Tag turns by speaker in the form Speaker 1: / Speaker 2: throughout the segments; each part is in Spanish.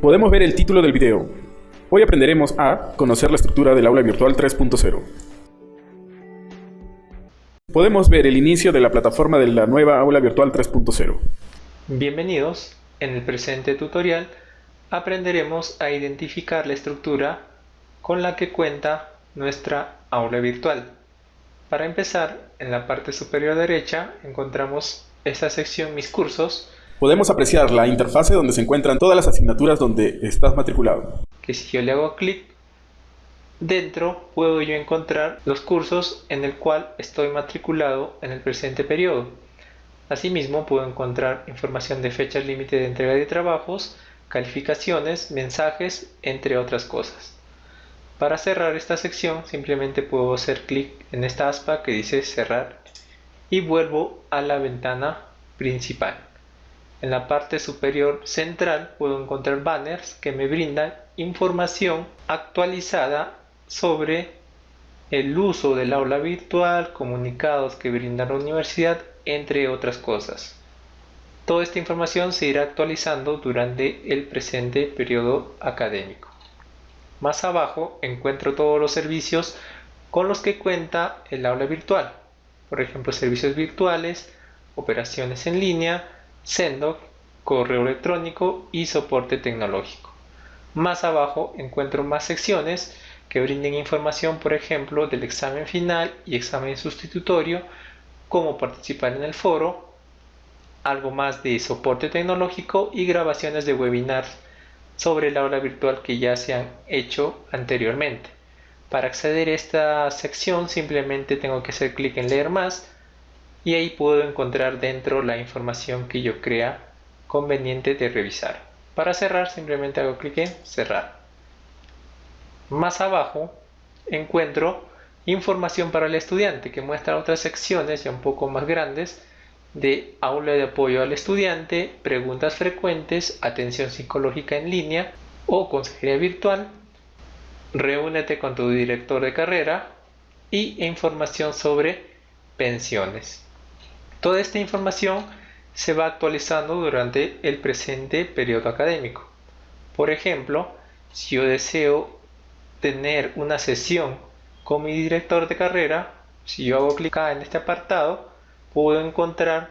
Speaker 1: Podemos ver el título del video. Hoy aprenderemos a conocer la estructura del aula virtual 3.0. Podemos ver el inicio de la plataforma de la nueva aula virtual 3.0.
Speaker 2: Bienvenidos. En el presente tutorial aprenderemos a identificar la estructura con la que cuenta nuestra aula virtual. Para empezar, en la parte superior derecha encontramos esta sección Mis cursos.
Speaker 1: Podemos apreciar la interfase donde se encuentran todas las asignaturas donde estás matriculado.
Speaker 2: Que si yo le hago clic, dentro puedo yo encontrar los cursos en el cual estoy matriculado en el presente periodo. Asimismo puedo encontrar información de fechas límite de entrega de trabajos, calificaciones, mensajes, entre otras cosas. Para cerrar esta sección simplemente puedo hacer clic en esta aspa que dice cerrar y vuelvo a la ventana principal. En la parte superior central puedo encontrar banners que me brindan información actualizada sobre el uso del aula virtual, comunicados que brinda la universidad, entre otras cosas. Toda esta información se irá actualizando durante el presente periodo académico. Más abajo encuentro todos los servicios con los que cuenta el aula virtual. Por ejemplo, servicios virtuales, operaciones en línea, Sendo, correo electrónico y soporte tecnológico. Más abajo encuentro más secciones que brinden información, por ejemplo, del examen final y examen sustitutorio, cómo participar en el foro, algo más de soporte tecnológico y grabaciones de webinars sobre el aula virtual que ya se han hecho anteriormente. Para acceder a esta sección simplemente tengo que hacer clic en leer más y ahí puedo encontrar dentro la información que yo crea conveniente de revisar. Para cerrar simplemente hago clic en cerrar. Más abajo encuentro información para el estudiante que muestra otras secciones ya un poco más grandes de aula de apoyo al estudiante, preguntas frecuentes, atención psicológica en línea o consejería virtual, reúnete con tu director de carrera y información sobre pensiones. Toda esta información se va actualizando durante el presente periodo académico. Por ejemplo, si yo deseo tener una sesión con mi director de carrera, si yo hago clic en este apartado, puedo encontrar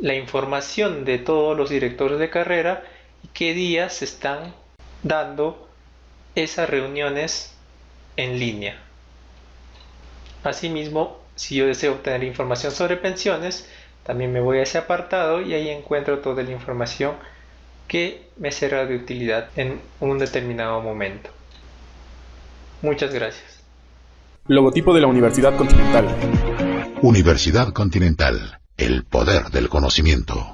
Speaker 2: la información de todos los directores de carrera y qué días se están dando esas reuniones en línea. Asimismo, si yo deseo obtener información sobre pensiones, también me voy a ese apartado y ahí encuentro toda la información que me será de utilidad en un determinado momento. Muchas gracias.
Speaker 1: Logotipo de la Universidad Continental.
Speaker 3: Universidad Continental, el poder del conocimiento.